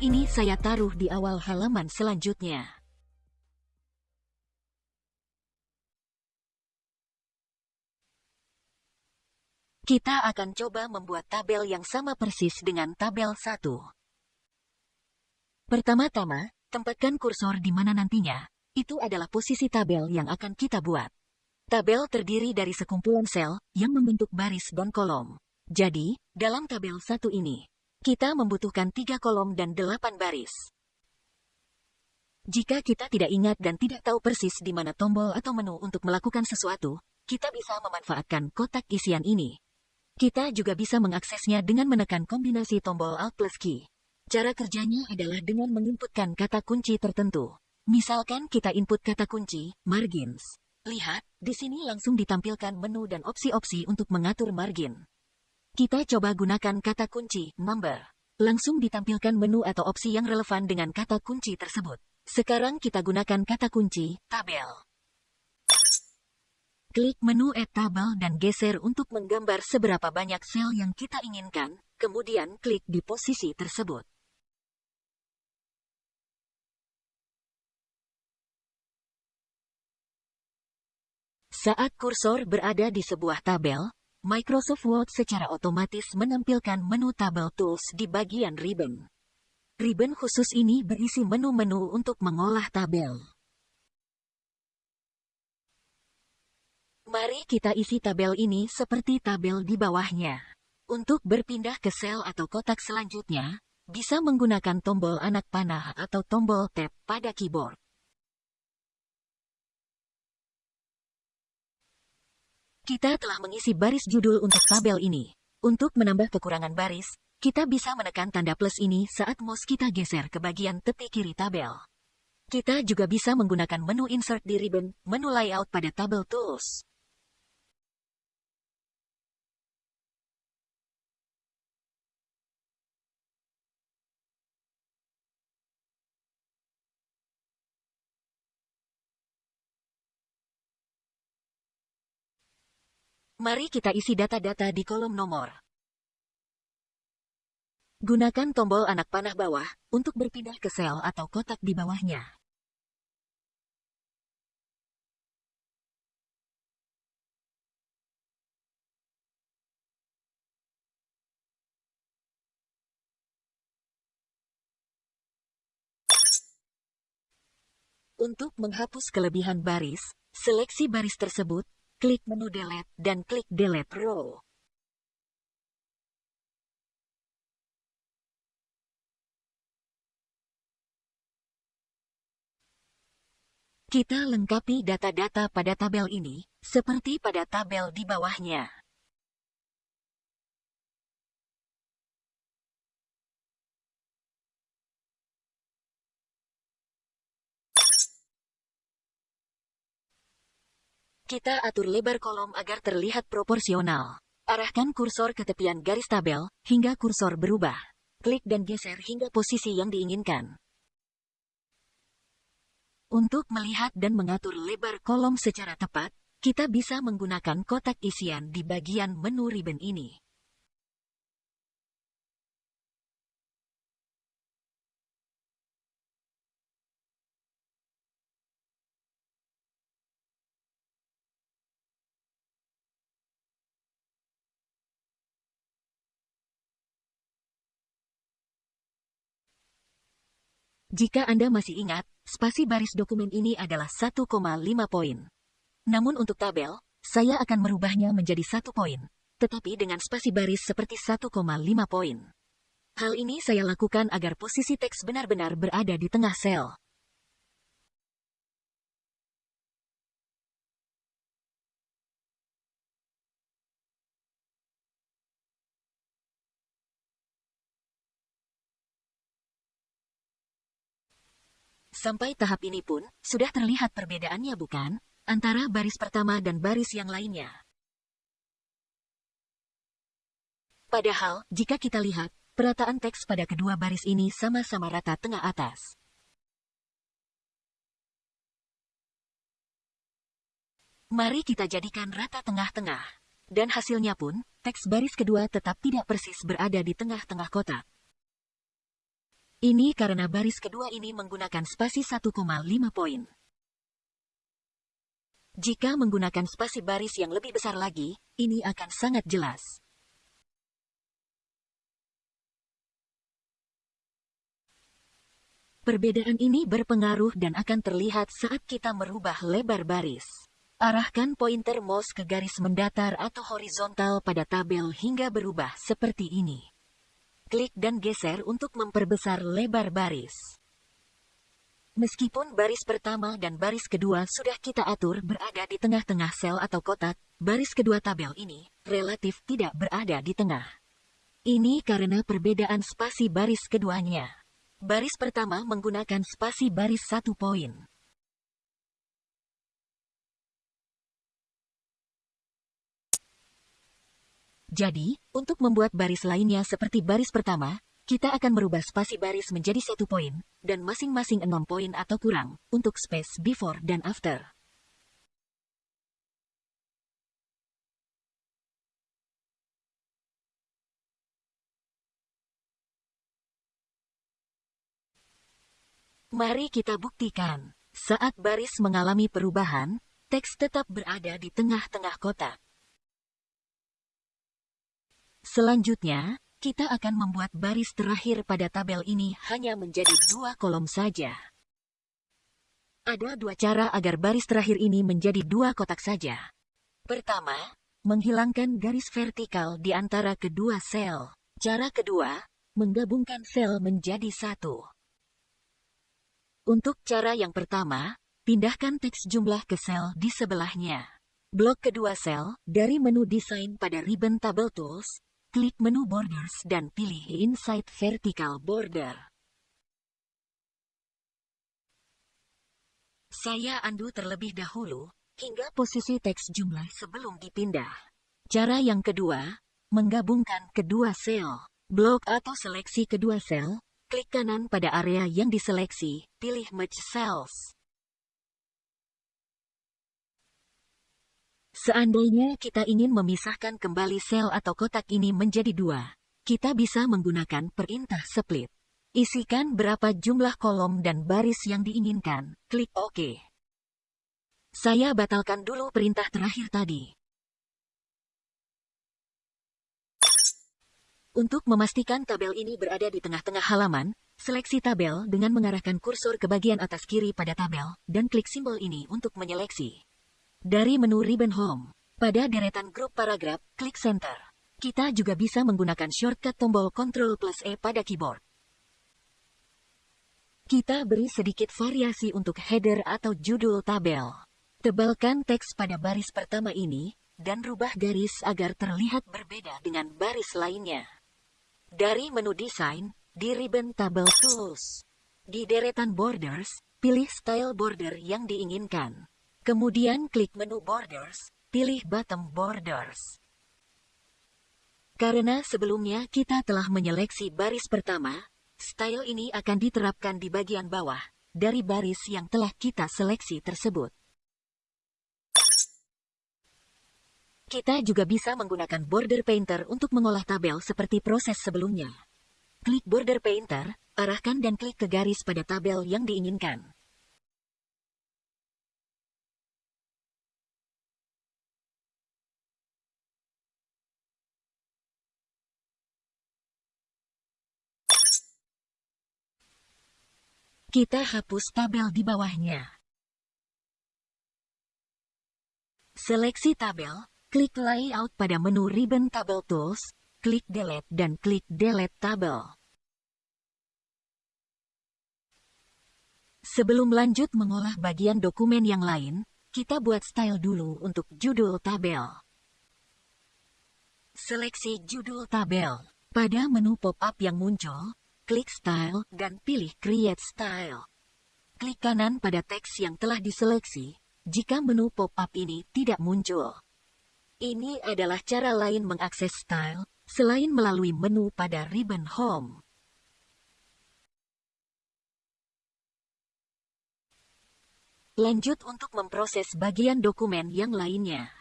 Ini saya taruh di awal halaman selanjutnya. Kita akan coba membuat tabel yang sama persis dengan tabel 1. Pertama-tama, tempatkan kursor di mana nantinya. Itu adalah posisi tabel yang akan kita buat. Tabel terdiri dari sekumpulan sel yang membentuk baris dan kolom. Jadi, dalam tabel 1 ini, kita membutuhkan tiga kolom dan delapan baris. Jika kita tidak ingat dan tidak tahu persis di mana tombol atau menu untuk melakukan sesuatu, kita bisa memanfaatkan kotak isian ini. Kita juga bisa mengaksesnya dengan menekan kombinasi tombol Alt plus key. Cara kerjanya adalah dengan menginputkan kata kunci tertentu. Misalkan kita input kata kunci, margins. Lihat, di sini langsung ditampilkan menu dan opsi-opsi untuk mengatur margin. Kita coba gunakan kata kunci, number. Langsung ditampilkan menu atau opsi yang relevan dengan kata kunci tersebut. Sekarang kita gunakan kata kunci, tabel. Klik menu Add Table dan geser untuk menggambar seberapa banyak sel yang kita inginkan, kemudian klik di posisi tersebut. Saat kursor berada di sebuah tabel, Microsoft Word secara otomatis menampilkan menu tabel tools di bagian ribbon. Ribbon khusus ini berisi menu-menu untuk mengolah tabel. Mari kita isi tabel ini seperti tabel di bawahnya. Untuk berpindah ke sel atau kotak selanjutnya, bisa menggunakan tombol anak panah atau tombol tab pada keyboard. Kita telah mengisi baris judul untuk tabel ini. Untuk menambah kekurangan baris, kita bisa menekan tanda plus ini saat mouse kita geser ke bagian tepi kiri tabel. Kita juga bisa menggunakan menu Insert di ribbon, menu Layout pada Tabel Tools. Mari kita isi data-data di kolom nomor. Gunakan tombol anak panah bawah untuk berpindah ke sel atau kotak di bawahnya. Untuk menghapus kelebihan baris, seleksi baris tersebut klik menu Delete dan klik Delete Row. Kita lengkapi data-data pada tabel ini, seperti pada tabel di bawahnya. Kita atur lebar kolom agar terlihat proporsional. Arahkan kursor ke tepian garis tabel, hingga kursor berubah. Klik dan geser hingga posisi yang diinginkan. Untuk melihat dan mengatur lebar kolom secara tepat, kita bisa menggunakan kotak isian di bagian menu ribbon ini. Jika Anda masih ingat, spasi baris dokumen ini adalah 1,5 poin. Namun untuk tabel, saya akan merubahnya menjadi satu poin, tetapi dengan spasi baris seperti 1,5 poin. Hal ini saya lakukan agar posisi teks benar-benar berada di tengah sel. Sampai tahap ini pun, sudah terlihat perbedaannya bukan? Antara baris pertama dan baris yang lainnya. Padahal, jika kita lihat, perataan teks pada kedua baris ini sama-sama rata tengah atas. Mari kita jadikan rata tengah-tengah. Dan hasilnya pun, teks baris kedua tetap tidak persis berada di tengah-tengah kotak. Ini karena baris kedua ini menggunakan spasi 1,5 poin. Jika menggunakan spasi baris yang lebih besar lagi, ini akan sangat jelas. Perbedaan ini berpengaruh dan akan terlihat saat kita merubah lebar baris. Arahkan pointer mouse ke garis mendatar atau horizontal pada tabel hingga berubah seperti ini klik dan geser untuk memperbesar lebar baris. Meskipun baris pertama dan baris kedua sudah kita atur berada di tengah-tengah sel atau kotak, baris kedua tabel ini relatif tidak berada di tengah. Ini karena perbedaan spasi baris keduanya. Baris pertama menggunakan spasi baris satu poin. Jadi, untuk membuat baris lainnya seperti baris pertama, kita akan merubah spasi baris menjadi satu poin, dan masing-masing enam poin atau kurang, untuk space before dan after. Mari kita buktikan. Saat baris mengalami perubahan, teks tetap berada di tengah-tengah kotak. Selanjutnya, kita akan membuat baris terakhir pada tabel ini hanya menjadi dua kolom saja. Ada dua cara agar baris terakhir ini menjadi dua kotak saja. Pertama, menghilangkan garis vertikal di antara kedua sel. Cara kedua, menggabungkan sel menjadi satu. Untuk cara yang pertama, pindahkan teks jumlah ke sel di sebelahnya. Blok kedua sel, dari menu desain pada ribbon Table Tools, Klik menu Borders dan pilih Inside Vertical Border. Saya andu terlebih dahulu, hingga posisi teks jumlah sebelum dipindah. Cara yang kedua, menggabungkan kedua sel. Blok atau seleksi kedua sel, klik kanan pada area yang diseleksi, pilih Merge Cells. Seandainya kita ingin memisahkan kembali sel atau kotak ini menjadi dua, kita bisa menggunakan perintah split. Isikan berapa jumlah kolom dan baris yang diinginkan, klik OK. Saya batalkan dulu perintah terakhir tadi. Untuk memastikan tabel ini berada di tengah-tengah halaman, seleksi tabel dengan mengarahkan kursor ke bagian atas kiri pada tabel, dan klik simbol ini untuk menyeleksi. Dari menu Ribbon Home, pada deretan grup paragraf, klik Center. Kita juga bisa menggunakan shortcut tombol Ctrl plus E pada keyboard. Kita beri sedikit variasi untuk header atau judul tabel. Tebalkan teks pada baris pertama ini, dan rubah garis agar terlihat berbeda dengan baris lainnya. Dari menu Desain, di ribbon Table Tools. Di deretan Borders, pilih style border yang diinginkan. Kemudian klik menu Borders, pilih bottom Borders. Karena sebelumnya kita telah menyeleksi baris pertama, style ini akan diterapkan di bagian bawah dari baris yang telah kita seleksi tersebut. Kita juga bisa menggunakan Border Painter untuk mengolah tabel seperti proses sebelumnya. Klik Border Painter, arahkan dan klik ke garis pada tabel yang diinginkan. Kita hapus tabel di bawahnya. Seleksi tabel, klik Layout pada menu Ribbon Table Tools, klik Delete dan klik Delete Tabel. Sebelum lanjut mengolah bagian dokumen yang lain, kita buat style dulu untuk judul tabel. Seleksi judul tabel. Pada menu pop-up yang muncul, Klik Style dan pilih Create Style. Klik kanan pada teks yang telah diseleksi jika menu pop-up ini tidak muncul. Ini adalah cara lain mengakses style selain melalui menu pada ribbon Home. Lanjut untuk memproses bagian dokumen yang lainnya.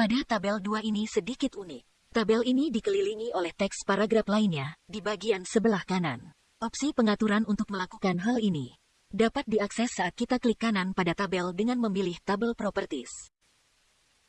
Pada tabel 2 ini sedikit unik. Tabel ini dikelilingi oleh teks paragraf lainnya di bagian sebelah kanan. Opsi pengaturan untuk melakukan hal ini dapat diakses saat kita klik kanan pada tabel dengan memilih tabel properties.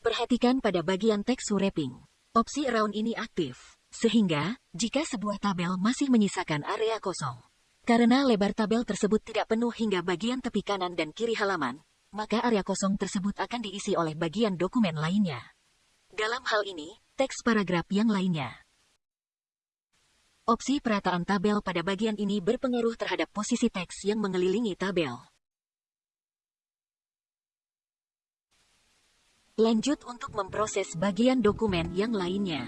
Perhatikan pada bagian teks wrapping. Opsi around ini aktif, sehingga jika sebuah tabel masih menyisakan area kosong, karena lebar tabel tersebut tidak penuh hingga bagian tepi kanan dan kiri halaman, maka area kosong tersebut akan diisi oleh bagian dokumen lainnya. Dalam hal ini, teks paragraf yang lainnya. Opsi perataan tabel pada bagian ini berpengaruh terhadap posisi teks yang mengelilingi tabel. Lanjut untuk memproses bagian dokumen yang lainnya.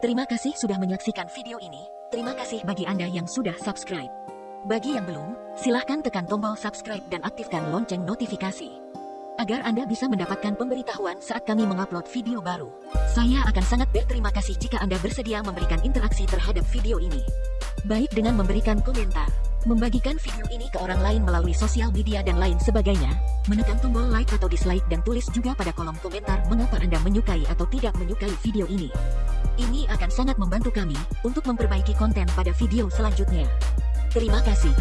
Terima kasih sudah menyaksikan video ini. Terima kasih bagi Anda yang sudah subscribe. Bagi yang belum, silahkan tekan tombol subscribe dan aktifkan lonceng notifikasi. Agar Anda bisa mendapatkan pemberitahuan saat kami mengupload video baru. Saya akan sangat berterima kasih jika Anda bersedia memberikan interaksi terhadap video ini. Baik dengan memberikan komentar, membagikan video ini ke orang lain melalui sosial media dan lain sebagainya, menekan tombol like atau dislike dan tulis juga pada kolom komentar mengapa Anda menyukai atau tidak menyukai video ini. Ini akan sangat membantu kami untuk memperbaiki konten pada video selanjutnya. Terima kasih.